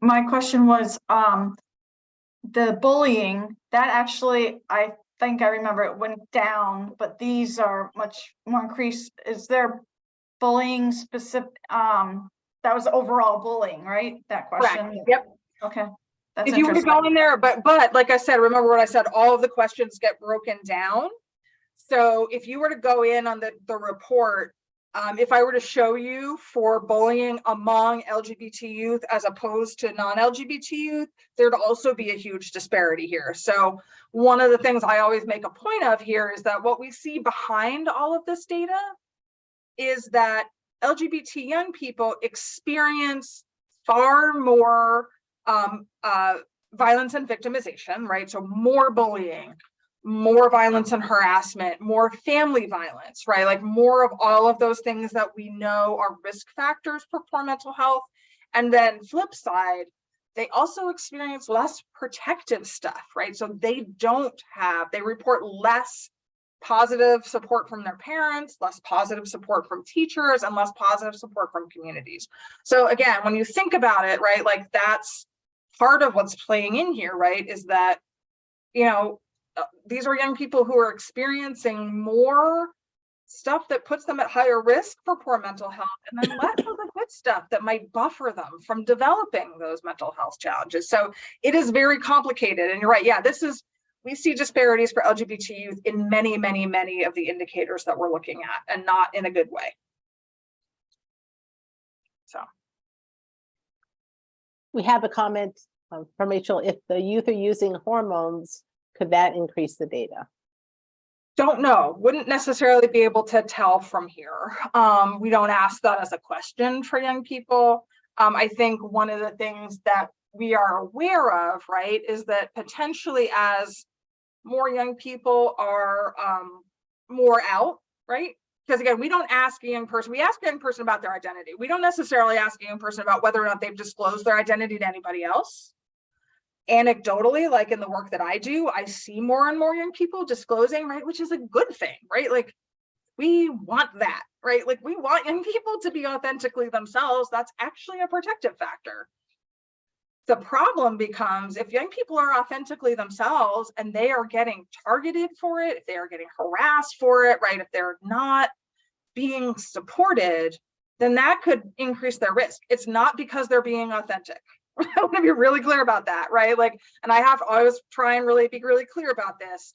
My question was, um, the bullying, that actually, I think I remember it went down, but these are much more increased. Is there bullying specific, um, that was overall bullying, right? That question? Correct. question? Yep. Okay. That's If you were to go in there, but, but like I said, remember what I said, all of the questions get broken down. So if you were to go in on the, the report, um, if I were to show you for bullying among LGBT youth as opposed to non-LGBT youth, there'd also be a huge disparity here. So one of the things I always make a point of here is that what we see behind all of this data is that LGBT young people experience far more um, uh, violence and victimization, right? So more bullying, more violence and harassment, more family violence, right? Like more of all of those things that we know are risk factors for poor mental health. And then flip side, they also experience less protective stuff, right? So they don't have, they report less positive support from their parents, less positive support from teachers, and less positive support from communities. So again, when you think about it, right, like that's part of what's playing in here, right, is that, you know, uh, these are young people who are experiencing more stuff that puts them at higher risk for poor mental health and then less of the good stuff that might buffer them from developing those mental health challenges. So it is very complicated. And you're right, yeah, this is, we see disparities for LGBT youth in many, many, many of the indicators that we're looking at and not in a good way. So. We have a comment um, from Rachel, if the youth are using hormones, could that increase the data? Don't know, wouldn't necessarily be able to tell from here. Um, we don't ask that as a question for young people. Um, I think one of the things that we are aware of, right, is that potentially as more young people are um, more out, right? Because again, we don't ask a young person, we ask a young person about their identity. We don't necessarily ask a young person about whether or not they've disclosed their identity to anybody else anecdotally, like in the work that I do, I see more and more young people disclosing, right, which is a good thing, right? Like we want that, right? Like we want young people to be authentically themselves. That's actually a protective factor. The problem becomes if young people are authentically themselves and they are getting targeted for it, if they are getting harassed for it, right? If they're not being supported, then that could increase their risk. It's not because they're being authentic. I want to be really clear about that, right? Like, and I have always try and really be really clear about this.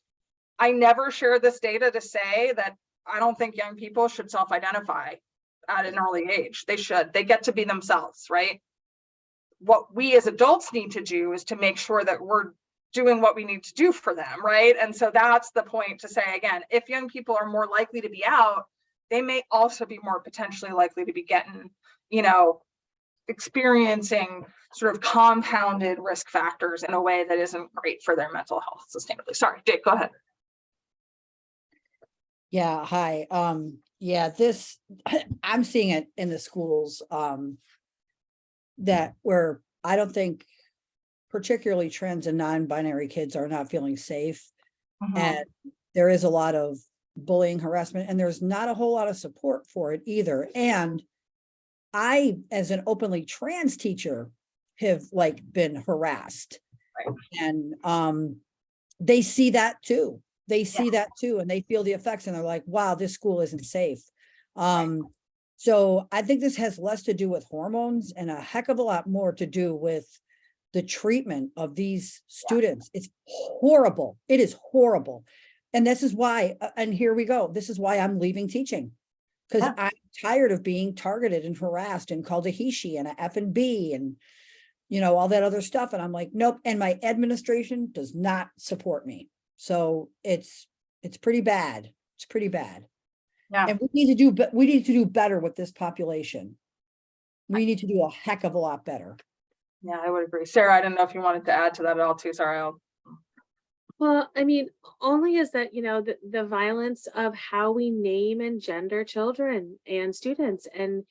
I never share this data to say that I don't think young people should self-identify at an early age. They should. They get to be themselves, right? What we as adults need to do is to make sure that we're doing what we need to do for them, right? And so that's the point to say again, if young people are more likely to be out, they may also be more potentially likely to be getting, you know, experiencing sort of compounded risk factors in a way that isn't great for their mental health sustainably. Sorry, Jake, go ahead. Yeah, hi. Um, yeah, this, I'm seeing it in the schools, um. That where I don't think particularly trans and non-binary kids are not feeling safe. Mhm. And there is a lot of bullying, harassment, and there's not a whole lot of support for it either. And I, as an openly trans teacher, have like been harassed. Right. And um, they see that too. They see that too, and they feel the effects and they're like, wow, this school isn't safe. Um, so I think this has less to do with hormones and a heck of a lot more to do with the treatment of these students. It's horrible. It is horrible. And this is why, and here we go. This is why I'm leaving teaching. Cause Yeah. I'm tired of being targeted and harassed and called a he, she and a F and B and you know, all that other stuff. And I'm like, nope. And my administration does not support me. So it's, it's pretty bad. It's pretty bad. Yeah. And we need to do, but we need to do better with this population. We need to do a heck of a lot better. Yeah, I would agree. Sarah, I didn't know if you wanted to add to that at all too. Sorry, I'll. Well, I mean, only is that, you know, the, the violence of how we name and gender children and students and,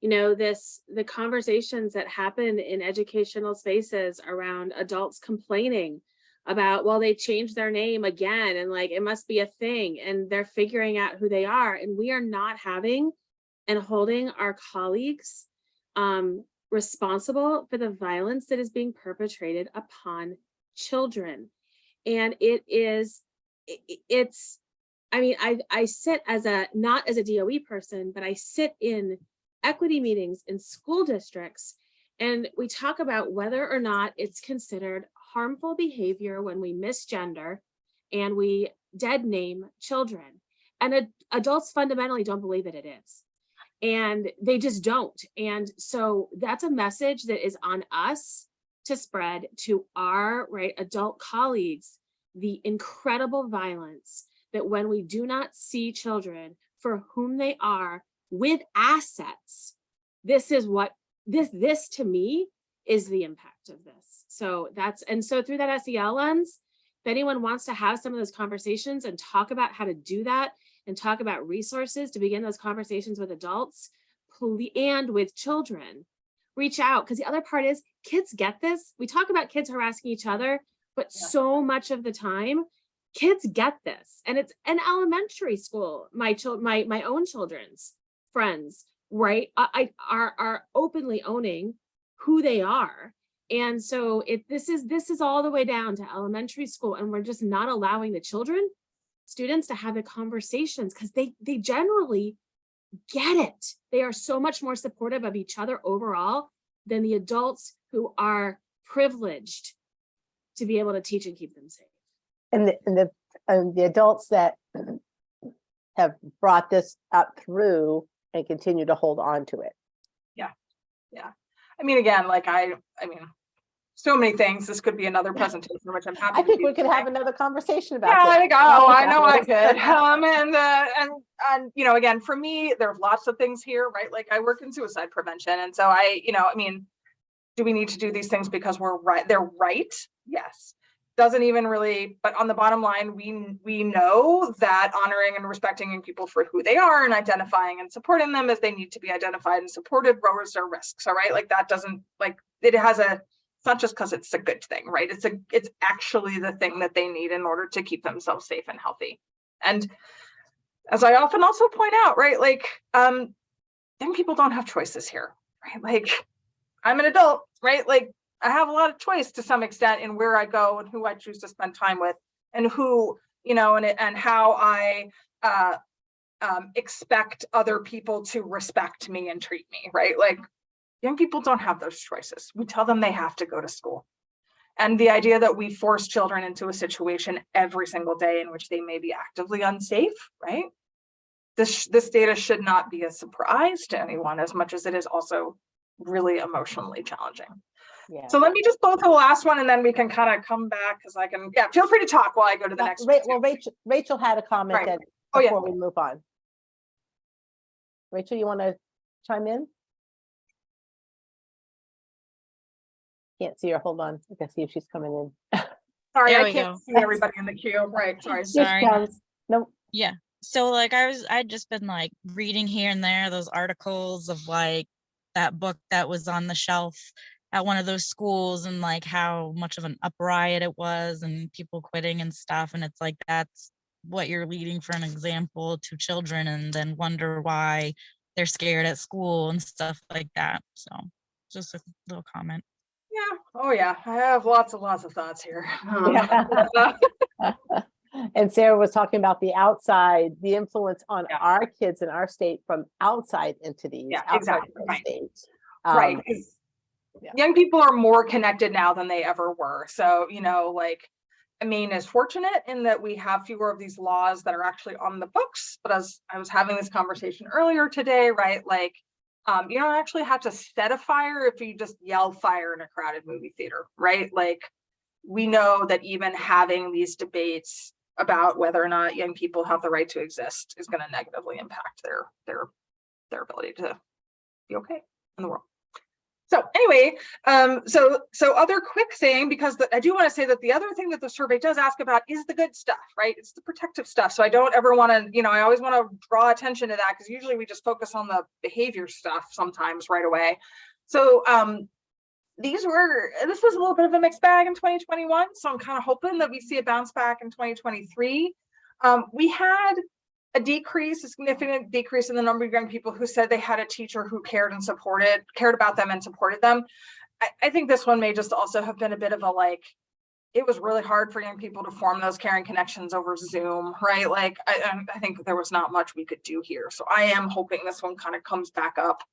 you know, this, the conversations that happen in educational spaces around adults complaining about, well, they changed their name again and like, it must be a thing and they're figuring out who they are. And we are not having and holding our colleagues um, responsible for the violence that is being perpetrated upon children and it is i- i- it's i mean i i sit as a not as a DOE person but i sit in equity meetings in school districts and we talk about whether or not it's considered harmful behavior when we misgender and we dead name children. And ad- adults fundamentally don't believe that it is. And they just don't. And so that's a message that is on us to spread to our right adult colleagues the incredible violence that when we do not see children for whom they are with assets this is what this this to me is the impact of this so that's and so through that SEL lens if anyone wants to have some of those conversations and talk about how to do that and talk about resources to begin those conversations with adults and with children reach out because the other part is kids get this. We talk about kids harassing each other, but Yeah. so much of the time, kids get this. And it's an elementary school. My child, my my own children's friends, right? I, I are are openly owning who they are. And so it this is this is all the way down to elementary school, and we're just not allowing the children, students to have the conversations because they they generally get it. They are so much more supportive of each other overall than the adults who are privileged to be able to teach and keep them safe. And the, and the, and the adults that have brought this up through and continue to hold on to it. I mean, again, like I, I mean, so many things. This could be another presentation, which I'm happy. I think we could today. have another conversation about Yeah, this. I think, oh, I know I could. Um, and, uh, and, and, you know, again, for me, there are lots of things here, right? Like I work in suicide prevention. And so I, you know, I mean, do we need to do these things because we're right? They're right. Yes. Doesn't even really, but on the bottom line, we, we know that honoring and respecting people for who they are and identifying and supporting them as they need to be identified and supported lowers their risks. All right. Like that doesn't like, it has a, it's not just because it's a good thing, right? It's a, it's actually the thing that they need in order to keep themselves safe and healthy. And as I often also point out, right, like, um, young people don't have choices here, right? Like, I'm an adult, right? Like, I have a lot of choice to some extent in where I go and who I choose to spend time with and who, you know, and, and how I, uh, um, expect other people to respect me and treat me, right? Like, young people don't have those choices. We tell them they have to go to school. And the idea that we force children into a situation every single day in which they may be actively unsafe, right? This, this data should not be a surprise to anyone as much as it is also really emotionally challenging. Yeah. So let me just go to the last one and then we can kind of come back because I can, yeah, feel free to talk while I go to the Uh, next. Ra- one Well. Rachel, Rachel had a comment Right. that, Oh, yeah. before we move on. Rachel, you want to chime in? can't see her. Hold on. I can see if she's coming in. Sorry, I can't go. see everybody in the queue. Right, sorry. Sorry. comes. Nope. Yeah. So like I was I'd just been like reading here and there those articles of like that book that was on the shelf at one of those schools and like how much of an upright it was and people quitting and stuff and it's like that's what you're leading for an example to children and then wonder why they're scared at school and stuff like that. So just a little comment. Yeah, oh yeah, I have lots and lots of thoughts here. Um, Yeah. And Sarah was talking about the outside, the influence on Yeah. our kids in our state from outside entities. Yeah, outside exactly, of our right. state. Right, Um, 'cause yeah. young people are more connected now than they ever were. So, you know, like, Maine is fortunate in that we have fewer of these laws that are actually on the books. But as I was having this conversation earlier today, right, like, um, you don't actually have to set a fire if you just yell fire in a crowded movie theater, right? Like, we know that even having these debates about whether or not young people have the right to exist is going to negatively impact their their their ability to be okay in the world. So anyway, um, so so other quick thing, because the- I do want to say that the other thing that the survey does ask about is the good stuff, right? It's the protective stuff. So I don't ever want to, you know, I always want to draw attention to that because usually we just focus on the behavior stuff sometimes right away. So um, these were, this was a little bit of a mixed bag in 2021. So I'm kind of hoping that we see a bounce back in 2023. Um, we had a decrease, a significant decrease in the number of young people who said they had a teacher who cared and supported, cared about them and supported them. I, I think this one may just also have been a bit of a like, it was really hard for young people to form those caring connections over Zoom, right? Like, I, I- think there was not much we could do here. So I am hoping this one kind of comes back up.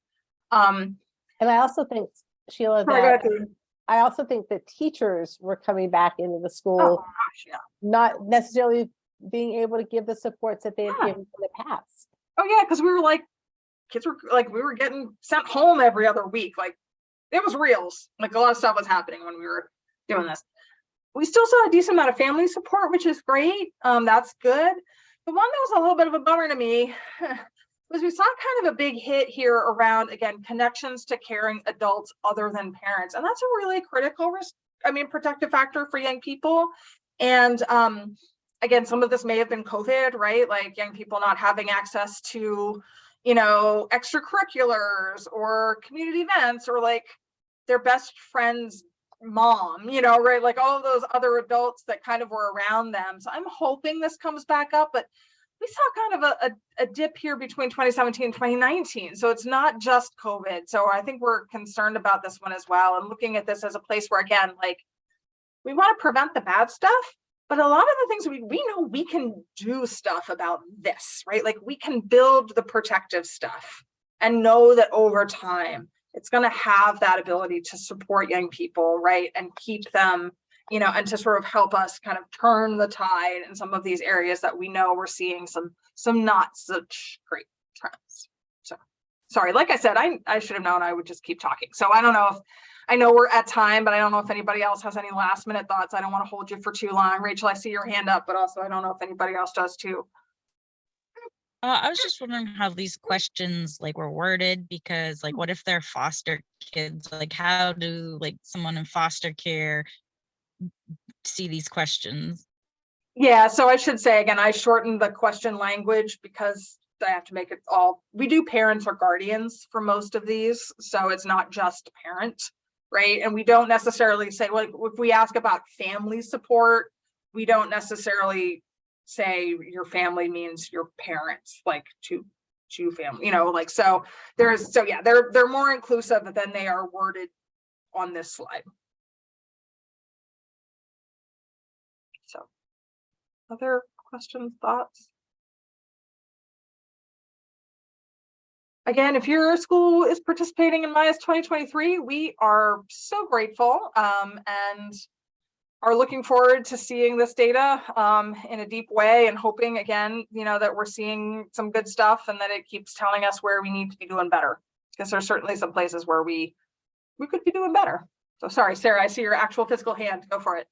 Um, And I also think, Sheila, sorry, go ahead, that I also think that teachers were coming back into the oh school, gosh, yeah. not necessarily being able to give the supports that they had Yeah. given in the past. Oh yeah, because we were like, kids were like, we were getting sent home every other week. Like it was reals. Like a lot of stuff was happening when we were doing this. We still saw a decent amount of family support, which is great. Um, that's good. The one that was a little bit of a bummer to me was we saw kind of a big hit here around again connections to caring adults other than parents, and that's a really critical risk. I mean, protective factor for young people. And um, again, some of this may have been COVID, right? Like young people not having access to, you know, extracurriculars or community events or like their best friend's mom, you know, right? Like all of those other adults that kind of were around them. So I'm hoping this comes back up, but we saw kind of a, a, a dip here between 2017 and 2019. So it's not just COVID. So I think we're concerned about this one as well and looking at this as a place where, again, like we want to prevent the bad stuff, but a lot of the things we, we know we can do stuff about this, right? Like we can build the protective stuff and know that over time, it's going to have that ability to support young people, right? And keep them, you know, and to sort of help us kind of turn the tide in some of these areas that we know we're seeing some, some not such great trends. So, sorry, like I said, I, I should have known I would just keep talking. So I don't know if, I know we're at time, but I don't know if anybody else has any last minute thoughts. I don't want to hold you for too long. Rachel, I see your hand up, but also I don't know if anybody else does too. Uh, I was just wondering how these questions like were worded because like what if they're foster kids? Like how do like someone in foster care see these questions? Yeah, so I should say again, I shortened the question language because I have to make it all, we do parents or guardians for most of these, so it's not just parent, right? And we don't necessarily say, like, if we ask about family support, we don't necessarily say your family means your parents, like two, two family, you know, like, so there's, so yeah, they're, they're more inclusive than they are worded on this slide. So, other questions, thoughts? Again, if your school is participating in MIAS 2023, we are so grateful um, and are looking forward to seeing this data um, in a deep way and hoping again, you know, that we're seeing some good stuff and that it keeps telling us where we need to be doing better. Because there's certainly some places where we we could be doing better. So sorry, Sarah, I see your actual physical hand. Go for it.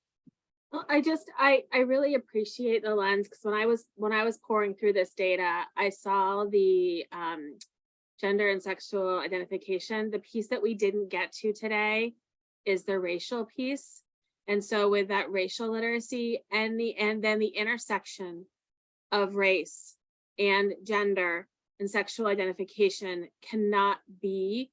Well, I just, I, I really appreciate the lens, because when I was, when I was pouring through this data, I saw the um, gender and sexual identification, the piece that we didn't get to today is the racial piece. And so with that racial literacy and the, and then the intersection of race and gender and sexual identification cannot be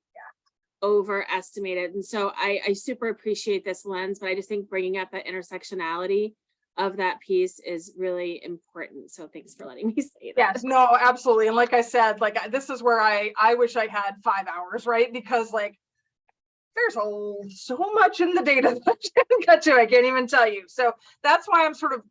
overestimated. And so I, I super appreciate this lens, but I just think bringing up that intersectionality of that piece is really important. So thanks for letting me say that. Yes, no, absolutely. And like I said, like, this is where I, I wish I had five hours, right? Because like, there's a, so much in the data that I didn't get to, I can't even tell you. So that's why I'm sort of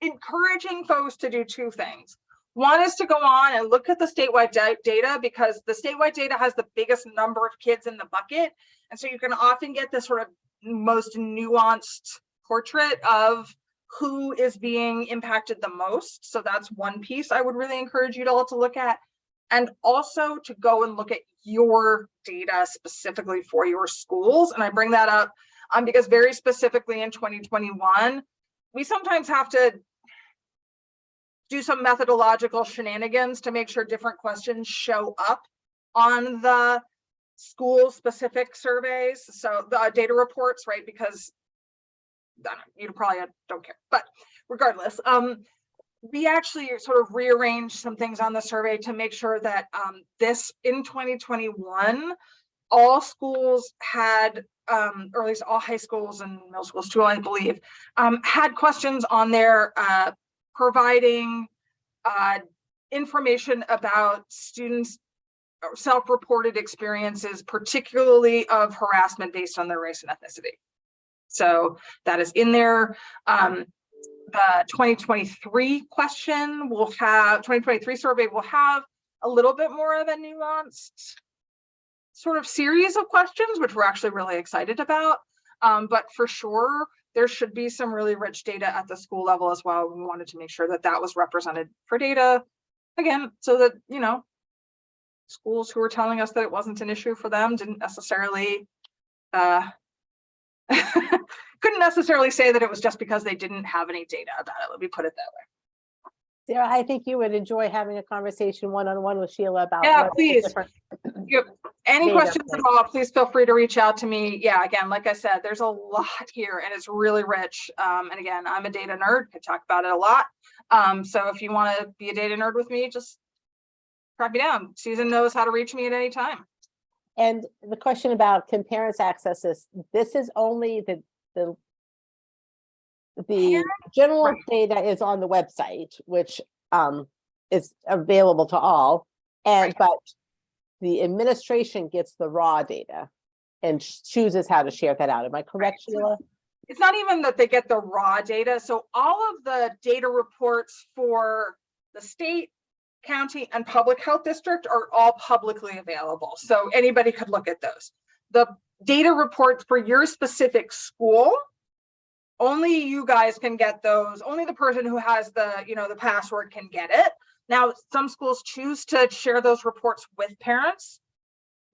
encouraging folks to do two things. One is to go on and look at the statewide data because the statewide data has the biggest number of kids in the bucket. And so you can often get this sort of most nuanced portrait of who is being impacted the most. So that's one piece I would really encourage you to all to look at. And also to go and look at your data specifically for your schools. And I bring that up um, because very specifically in 2021, we sometimes have to do some methodological shenanigans to make sure different questions show up on the school specific surveys. So the data reports, right? Because you probably don't care, but regardless, um, we actually sort of rearranged some things on the survey to make sure that um, this in 2021, all schools had, um, or at least all high schools and middle schools too, I believe, um, had questions on their uh, providing uh, information about students' self-reported experiences, particularly of harassment based on their race and ethnicity. So that is in there. Um, the 2023 question will have, 2023 survey will have a little bit more of a nuanced sort of series of questions, which we're actually really excited about. Um, but for sure, there should be some really rich data at the school level as well. We wanted to make sure that that was represented for data. Again, so that, you know, schools who were telling us that it wasn't an issue for them didn't necessarily uh, couldn't necessarily say that it was just because they didn't have any data about it. Let me put it that way. Sarah, I think you would enjoy having a conversation one-on-one with Sheila about. Yeah, what are the please. any questions at all, please feel free to reach out to me. Yeah, again, like I said, there's a lot here and it's really rich. Um, and again, I'm a data nerd, could talk about it a lot. Um, so if you want to be a data nerd with me, just track me down. Susan knows how to reach me at any time. And the question about can parents access this, this is only the, the the general right. data is on the website, which um is available to all. And Right. but the administration gets the raw data and chooses how to share that out. Am I correct, So- Sheila? it's not even that they get the raw data. So all of the data reports for the state, county and public health district are all publicly available. So anybody could look at those. The data reports for your specific school, only you guys can get those. Only the person who has the, you know, the password can get it. Now, some schools choose to share those reports with parents.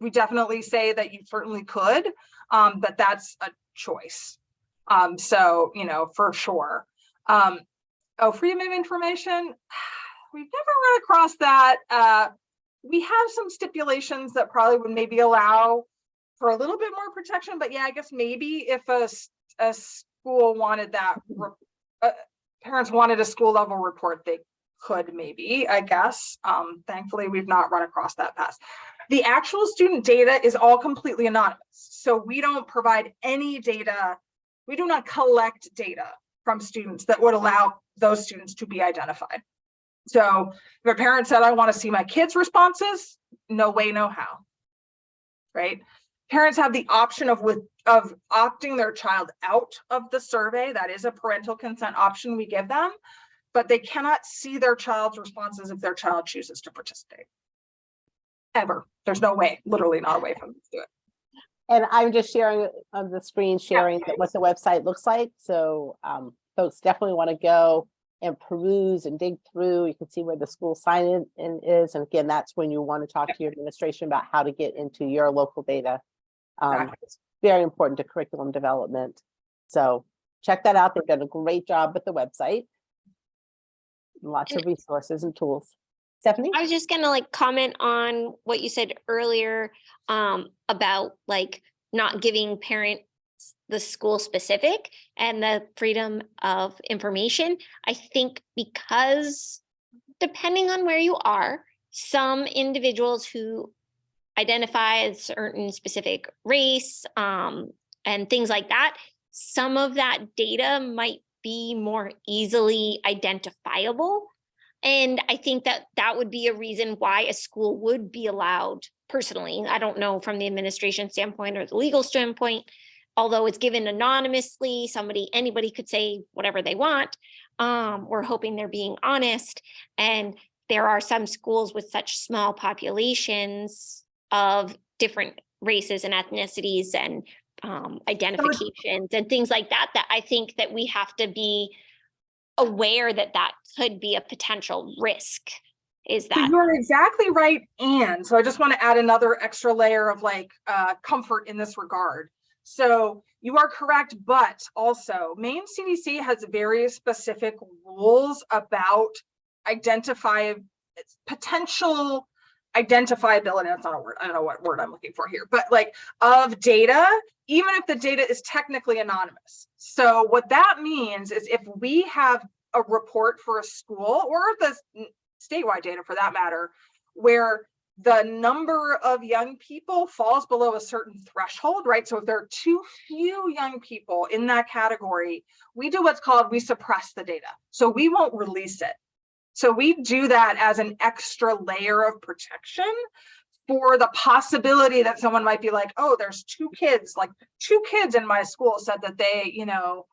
We definitely say that you certainly could, um, but that's a choice. Um, so, you know, for sure. Um, oh, freedom of information, we've never run across that. Uh, we have some stipulations that probably would maybe allow for a little bit more protection, but yeah, I guess maybe if a, a school wanted that, uh, parents wanted a school level report, they could maybe, I guess. Um, thankfully, we've not run across that past. The actual student data is all completely anonymous. So we don't provide any data we do not collect data from students that would allow those students to be identified. So if a parent said, I want to see my kids' responses, no way, no how. Right? Parents have the option of with of opting their child out of the survey. That is a parental consent option we give them, but they cannot see their child's responses if their child chooses to participate. Ever. There's no way, literally not a way for them to do it. And I'm just sharing on the screen, sharing that what the website looks like. So um, folks definitely want to go and peruse and dig through. You can see where the school sign in in is. And again, that's when you want to talk to your administration about how to get into your local data. Um, Exactly. It's very important to curriculum development. So check that out. They've done a great job with the website. Lots of resources and tools. Stephanie? I was just gonna like comment on what you said earlier um about like not giving parents the school specific and the freedom of information. I think because depending on where you are, some individuals who identify as certain specific race um, and things like that, some of that data might be more easily identifiable. And I think that that would be a reason why a school would be allowed personally. I don't know from the administration standpoint or the legal standpoint, although it's given anonymously, somebody, anybody could say whatever they want. Um, we're hoping they're being honest. And there are some schools with such small populations of different races and ethnicities and um, identifications and things like that, that I think that we have to be aware that that could be a potential risk. Is So that, You're exactly right, and so I just want to add another extra layer of like uh comfort in this regard. So you are correct, but also Maine CDC has very specific rules about identify potential identifiability, that's not a word, I don't know what word I'm looking for here, but like of data, even if the data is technically anonymous. So what that means is if we have a report for a school or the statewide data for that matter, where the number of young people falls below a certain threshold, right? So if there are too few young people in that category, we do what's called, we suppress the data. So we won't release it. So we do that as an extra layer of protection for the possibility that someone might be like, oh, there's two kids, like two kids in my school said that they, you know,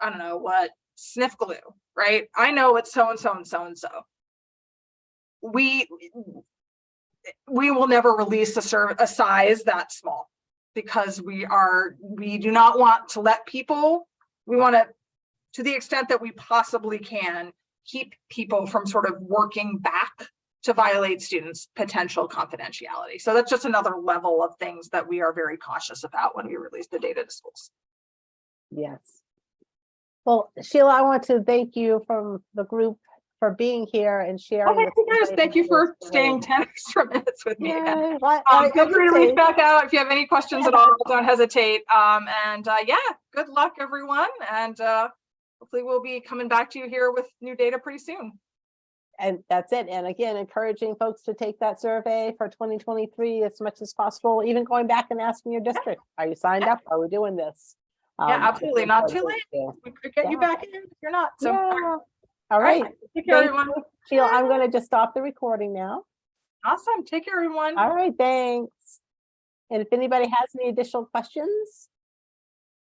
I don't know what, sniff glue, right? I know it's so and so and so and so. We we will never release a serv a size that small because we are, we do not want to let people, we want to, to the extent that we possibly can, keep people from sort of working back to violate students' potential confidentiality. So that's just another level of things that we are very cautious about when we release the data to schools. Yes. Well, Sheila, I want to thank you from the group for being here and sharing. Guys, thank you for staying ten extra minutes with me again. Yay, what- Um, feel free to reach back out if you have any questions at all, don't hesitate. Um, and, uh, yeah, good luck, everyone. And, uh, hopefully we'll be coming back to you here with new data pretty soon. And that's it. And again, encouraging folks to take that survey for twenty twenty-three as much as possible, even going back and asking your district, are you signed Yeah. up? Are we doing this? Yeah, Um, absolutely. Not too late. We could get you back in if you're not, so. Yeah. All right. Take care, everyone. Sheila, I'm gonna just stop the recording now. Awesome. Take care, everyone. All right, thanks. And if anybody has any additional questions,